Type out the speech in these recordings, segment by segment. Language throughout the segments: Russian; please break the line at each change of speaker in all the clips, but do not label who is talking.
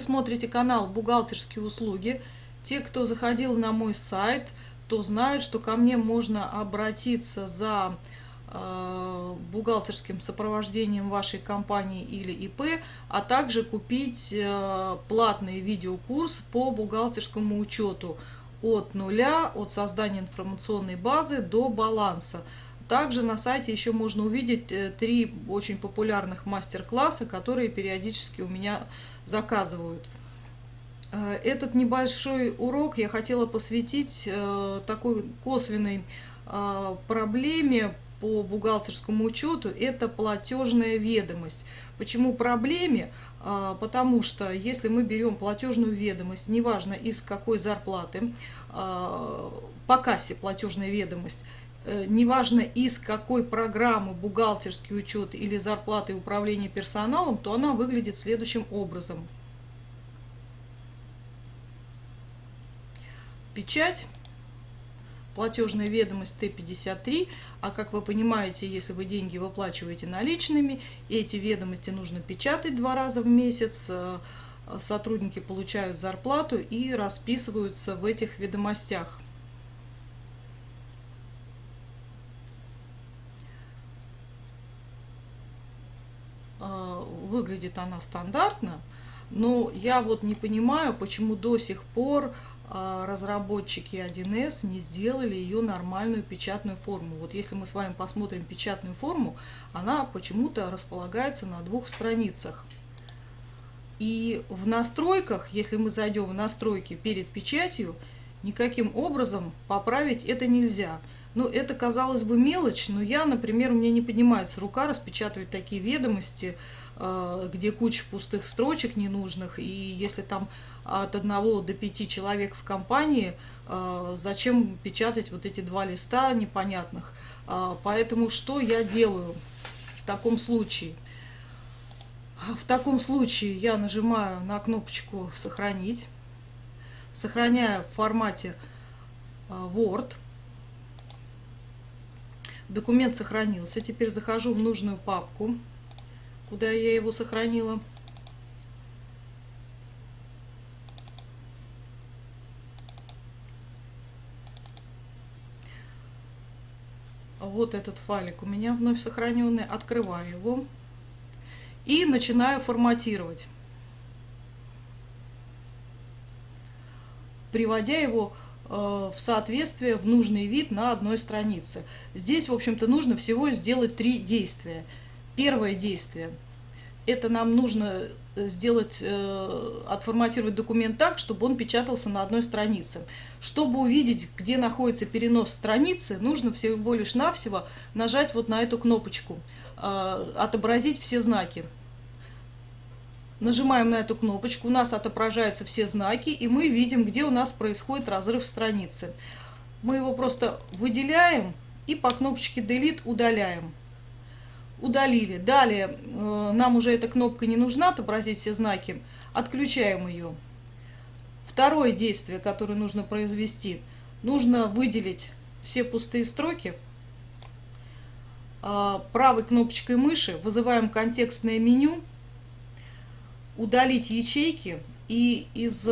смотрите канал «Бухгалтерские услуги», те, кто заходил на мой сайт, то знают, что ко мне можно обратиться за э, бухгалтерским сопровождением вашей компании или ИП, а также купить э, платный видеокурс по бухгалтерскому учету от нуля, от создания информационной базы до баланса. Также на сайте еще можно увидеть э, три очень популярных мастер-класса, которые периодически у меня заказывают. Э, этот небольшой урок я хотела посвятить э, такой косвенной проблеме по бухгалтерскому учету – это платежная ведомость. Почему проблеме? Потому что если мы берем платежную ведомость, неважно из какой зарплаты, по кассе платежная ведомость – неважно из какой программы бухгалтерский учет или зарплаты и управление персоналом, то она выглядит следующим образом. Печать, платежная ведомость Т-53, а как вы понимаете, если вы деньги выплачиваете наличными, эти ведомости нужно печатать два раза в месяц, э, сотрудники получают зарплату и расписываются в этих ведомостях. Выглядит она стандартно, но я вот не понимаю, почему до сих пор а, разработчики 1С не сделали ее нормальную печатную форму. Вот если мы с вами посмотрим печатную форму, она почему-то располагается на двух страницах. И в настройках, если мы зайдем в настройки перед печатью, никаким образом поправить это нельзя. Ну, это, казалось бы, мелочь, но я, например, у меня не поднимается рука распечатывать такие ведомости, э, где куча пустых строчек ненужных, и если там от одного до пяти человек в компании, э, зачем печатать вот эти два листа непонятных. Э, поэтому что я делаю в таком случае? В таком случае я нажимаю на кнопочку «Сохранить», сохраняю в формате Word – Документ сохранился. Теперь захожу в нужную папку, куда я его сохранила. Вот этот файлик у меня вновь сохраненный. Открываю его и начинаю форматировать. Приводя его в соответствие в нужный вид на одной странице. Здесь, в общем-то, нужно всего сделать три действия. Первое действие – это нам нужно сделать, э, отформатировать документ так, чтобы он печатался на одной странице. Чтобы увидеть, где находится перенос страницы, нужно всего лишь навсего нажать вот на эту кнопочку э, «Отобразить все знаки». Нажимаем на эту кнопочку, у нас отображаются все знаки, и мы видим, где у нас происходит разрыв страницы. Мы его просто выделяем и по кнопочке Delete удаляем. Удалили. Далее э, нам уже эта кнопка не нужна, отобразить все знаки. Отключаем ее. Второе действие, которое нужно произвести, нужно выделить все пустые строки. Э, правой кнопочкой мыши вызываем контекстное меню удалить ячейки и из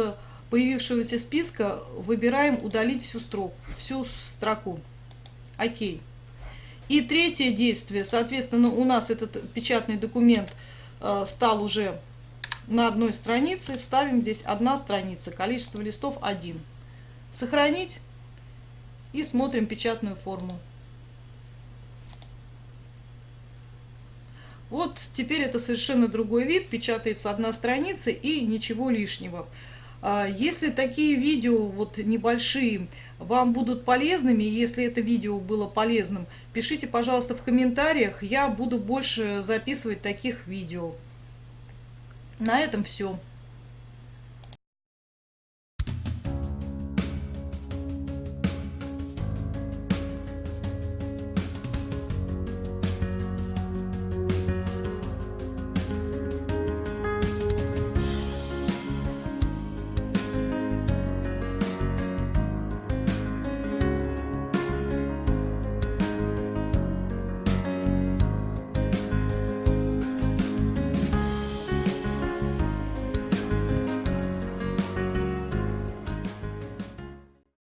появившегося списка выбираем удалить всю строку, всю строку. Окей. И третье действие, соответственно, у нас этот печатный документ э, стал уже на одной странице. Ставим здесь одна страница, количество листов 1. Сохранить и смотрим печатную форму. Вот теперь это совершенно другой вид, печатается одна страница и ничего лишнего. А, если такие видео вот небольшие вам будут полезными, если это видео было полезным, пишите, пожалуйста, в комментариях, я буду больше записывать таких видео. На этом все.